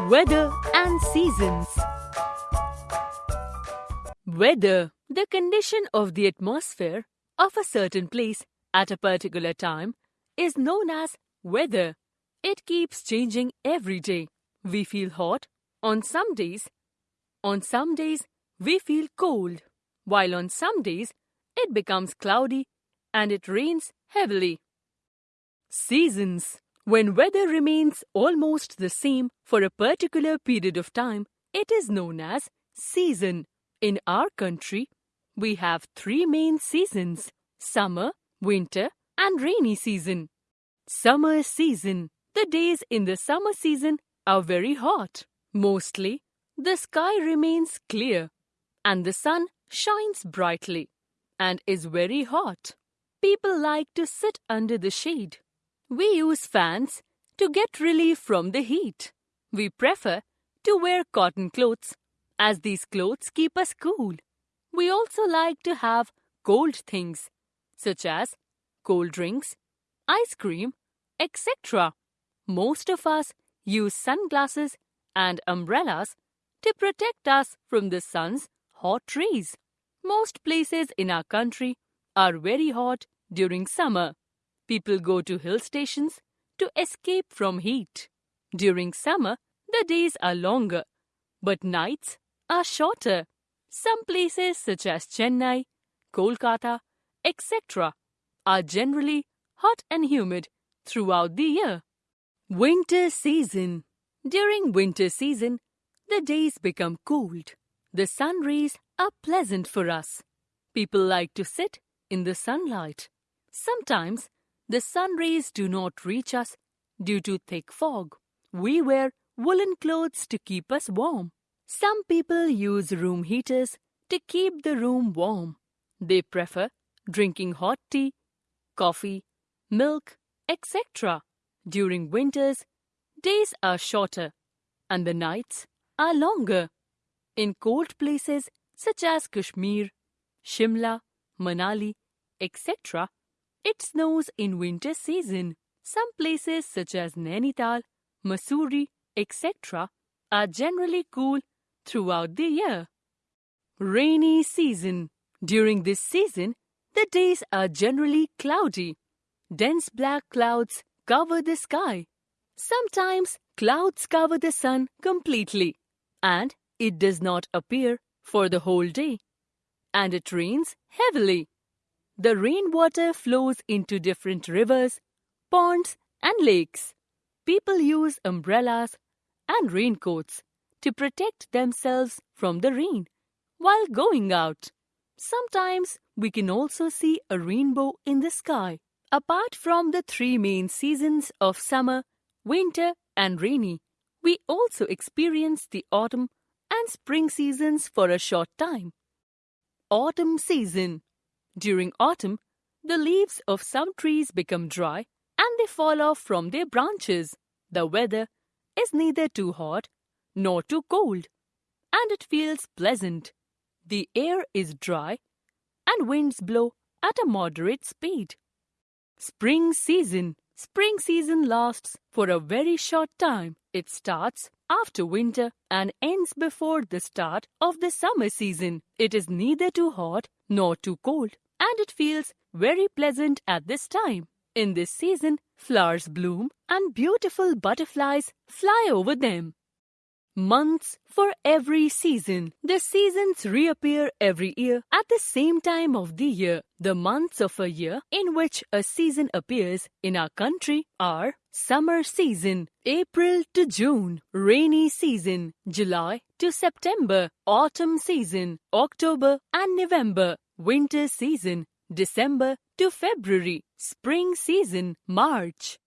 Weather and seasons. Weather, the condition of the atmosphere of a certain place at a particular time, is known as weather. It keeps changing every day. We feel hot on some days. On some days, we feel cold, while on some days, it becomes cloudy and it rains heavily. Seasons. When weather remains almost the same for a particular period of time, it is known as season. In our country, we have three main seasons summer, winter, and rainy season. Summer season. The days in the summer season are very hot. Mostly, the sky remains clear and the sun shines brightly and is very hot. People like to sit under the shade. We use fans to get relief from the heat. We prefer to wear cotton clothes as these clothes keep us cool. We also like to have cold things such as cold drinks, ice cream, etc. Most of us use sunglasses and umbrellas to protect us from the sun's hot rays. Most places in our country are very hot during summer. People go to hill stations to escape from heat. During summer, the days are longer, but nights are shorter. Some places such as Chennai, Kolkata, etc. are generally hot and humid throughout the year. Winter season. During winter season, the days become cold. The sun rays are pleasant for us. People like to sit in the sunlight. Sometimes the sun rays do not reach us due to thick fog. We wear woolen clothes to keep us warm. Some people use room heaters to keep the room warm. They prefer drinking hot tea, coffee, milk, etc. During winters, days are shorter and the nights are longer. In cold places such as Kashmir, Shimla, Manali, etc., it snows in winter season. Some places such as Nainital, Mussoorie, etc. are generally cool throughout the year. Rainy season. During this season, the days are generally cloudy. Dense black clouds cover the sky. Sometimes clouds cover the sun completely and it does not appear for the whole day. And it rains heavily. The rainwater flows into different rivers, ponds, and lakes. People use umbrellas and raincoats to protect themselves from the rain while going out. Sometimes we can also see a rainbow in the sky. Apart from the three main seasons of summer, winter, and rainy, we also experience the autumn and spring seasons for a short time. Autumn season during autumn, the leaves of some trees become dry and they fall off from their branches. The weather is neither too hot nor too cold, and it feels pleasant. The air is dry and winds blow at a moderate speed. Spring season. Spring season lasts for a very short time. It starts after winter and ends before the start of the summer season. It is neither too hot nor too cold and it feels very pleasant at this time. In this season, flowers bloom and beautiful butterflies fly over them. Months for every season. The seasons reappear every year at the same time of the year. The months of a year in which a season appears in our country are summer season, April to June, rainy season, July to September, autumn season, October and November, winter season, December to February, spring season, March.